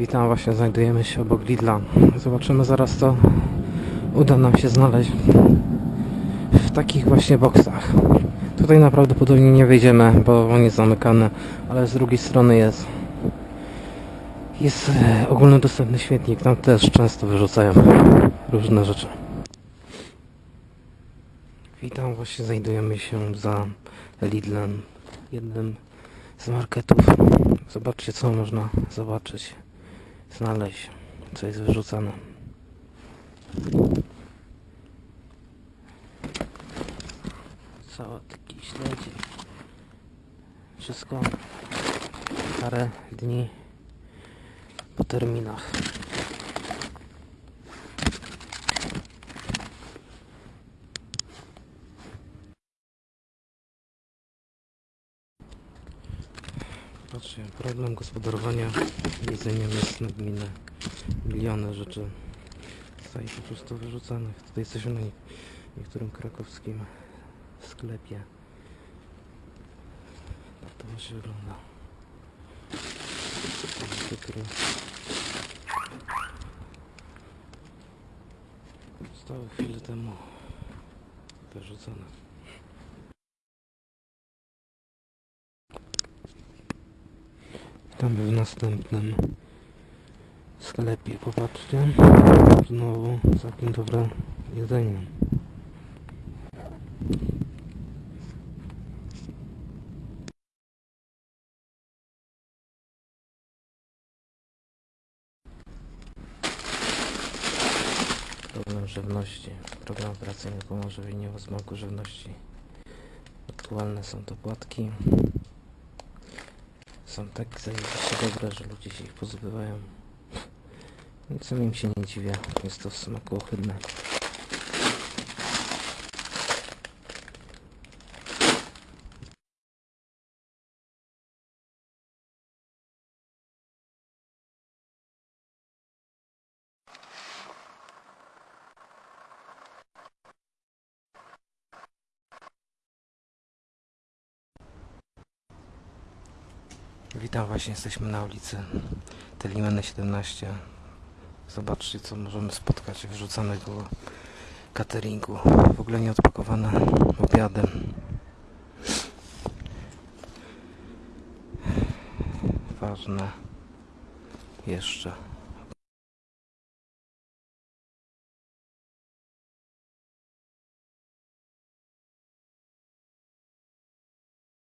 Witam, właśnie znajdujemy się obok Lidla. Zobaczymy zaraz co uda nam się znaleźć w takich właśnie boksach. Tutaj naprawdę nie wejdziemy, bo on jest zamykany, ale z drugiej strony jest jest e, ogólnodostępny śmietnik. Tam też często wyrzucają różne rzeczy. Witam, właśnie znajdujemy się za Lidlem, jednym z marketów. Zobaczcie co można zobaczyć, znaleźć, co jest wyrzucane. Sałatki, śledzie. Wszystko parę dni po terminach. Patrzcie, problem gospodarowania jedzeniem jest nagminny. Miliony rzeczy zostaje po prostu wyrzucanych. Tutaj jesteśmy na nie- niektórym krakowskim sklepie. Tak to właśnie wygląda. Cukry. Zostały chwilę temu wyrzucone. Witamy w następnym sklepie. Popatrzcie. Znowu całkiem dobre jedzenie. Problem żywności. Program operacyjny pomoże w wyniku smaku żywności. Aktualne są to płatki. Są tak zajebiście dobre, że ludzie się ich pozbywają. Nic im się nie dziwię. Jest to w smaku ohydne. Witam, właśnie jesteśmy na ulicy Telimeny 17. Zobaczcie, co możemy spotkać wyrzucanego cateringu. W ogóle nie odpakowane obiadem. Ważne jeszcze